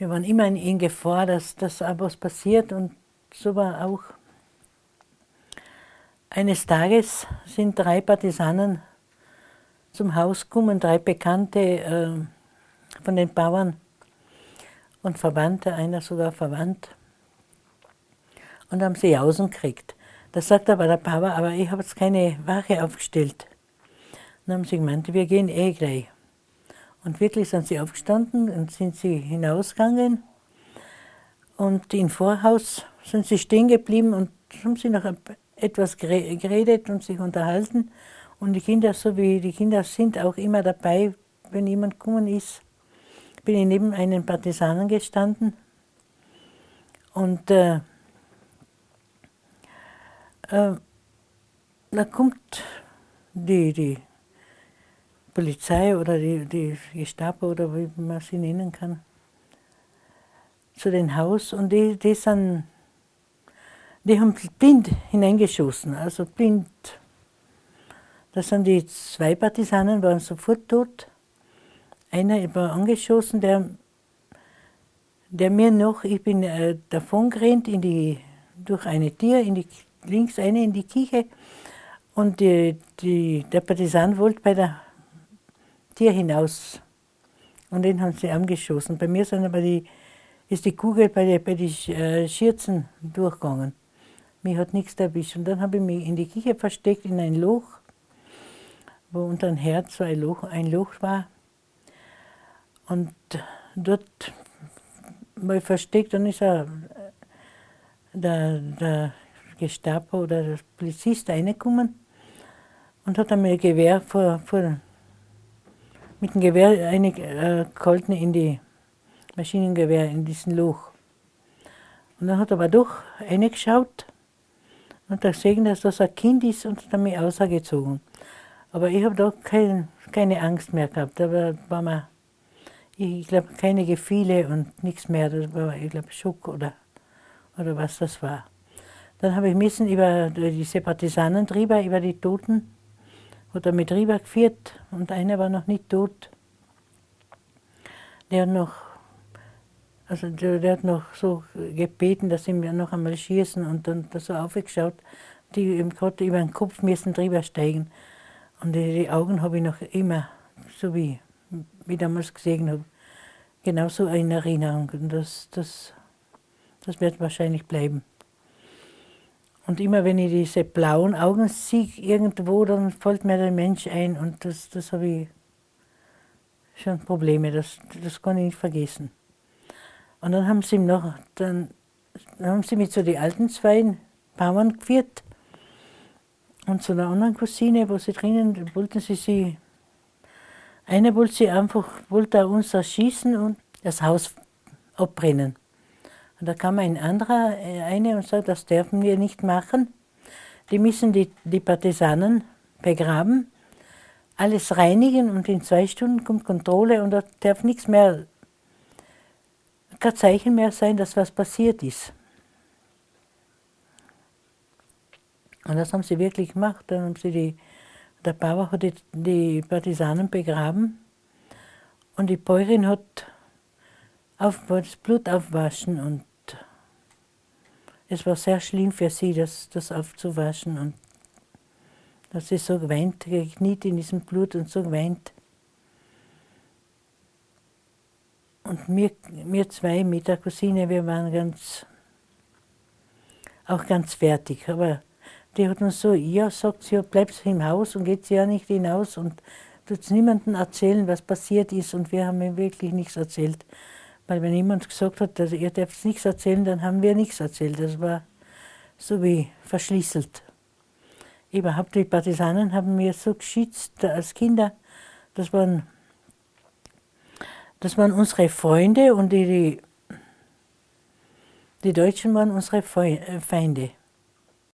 wir waren immer in Gefahr, dass, dass was passiert und so war auch. Eines Tages sind drei Partisanen zum Haus gekommen, drei Bekannte äh, von den Bauern und Verwandte, einer sogar verwandt, und haben sie außen gekriegt. Da sagt aber der Papa, aber ich habe jetzt keine Wache aufgestellt. dann haben sie gemeint, wir gehen eh gleich. Und wirklich sind sie aufgestanden und sind sie hinausgegangen. Und im Vorhaus sind sie stehen geblieben und haben sie noch etwas geredet und sich unterhalten. Und die Kinder, so wie die Kinder sind, auch immer dabei, wenn jemand gekommen ist. Bin ich neben einem Partisanen gestanden und äh, äh, da kommt die, die Polizei oder die, die Gestapo oder wie man sie nennen kann, zu dem Haus und die, die sind, die haben blind hineingeschossen, also blind. Da sind die zwei Partisanen, waren sofort tot. Einer war angeschossen, der, der mir noch, ich bin äh, davon gerannt in die, durch eine Tür, in die, links eine in die Küche und die, die, der Partisan wollte bei der Tier hinaus. Und den haben sie angeschossen. Bei mir sind aber die, ist die Kugel bei den bei äh, Schürzen durchgegangen. Mir hat nichts erwischt. Und dann habe ich mich in die Küche versteckt, in ein Loch, wo unter dem Herz so ein Loch, ein Loch war. Und dort mal versteckt, dann ist er, der, der Gestapo oder der Polizist reingekommen und hat einmal ein Gewehr vor, vor mit dem Gewehr eine äh, in die Maschinengewehr, in diesen Loch. Und dann hat er aber doch reingeschaut und hat gesehen, dass das ein Kind ist und hat mich ausgezogen. Aber ich habe da kein, keine Angst mehr gehabt. Da war mir, ich glaube, keine Gefühle und nichts mehr. Das war, ich glaube, Schock oder, oder was das war. Dann habe ich müssen über Partisanen drüber, über die Toten, hat er mit rüber geführt und einer war noch nicht tot. Der hat noch, also der, der hat noch so gebeten, dass sie mir noch einmal schießen und dann da so aufgeschaut, die im gerade über den Kopf müssen drüber steigen. Und die, die Augen habe ich noch immer, so wie, wie damals gesehen habe, genauso in Erinnerung. Und das, das, das wird wahrscheinlich bleiben. Und immer wenn ich diese blauen Augen sehe irgendwo, dann fällt mir der Mensch ein und das, das habe ich schon Probleme, das, das kann ich nicht vergessen. Und dann haben sie noch, dann, dann haben sie mich zu den alten zwei Bauern geführt und zu einer anderen Cousine, wo sie drinnen, wollten sie sie, eine wollte sie einfach, wollte uns erschießen und das Haus abbrennen. Und da kam ein anderer, äh, eine und sagt, das dürfen wir nicht machen. Die müssen die, die Partisanen begraben, alles reinigen und in zwei Stunden kommt Kontrolle und da darf nichts mehr, kein Zeichen mehr sein, dass was passiert ist. Und das haben sie wirklich gemacht. Dann haben sie die, der Bauer hat die, die Partisanen begraben und die Bäuerin hat auf, das Blut aufwaschen und es war sehr schlimm für sie, das, das aufzuwaschen. Und dass sie so geweint, gekniet in diesem Blut und so geweint. Und wir, wir zwei mit der Cousine, wir waren ganz, auch ganz fertig. Aber die hat uns so, ja, sagt sie, ja, bleibst im Haus und geht sie ja nicht hinaus und tut niemandem erzählen, was passiert ist. Und wir haben ihr wirklich nichts erzählt. Weil wenn jemand gesagt hat, dass ihr dürft nichts erzählen, dann haben wir nichts erzählt. Das war so wie verschlüsselt. Überhaupt die Partisanen haben mir so geschützt als Kinder. Das waren, das waren unsere Freunde und die, die, die Deutschen waren unsere äh, Feinde.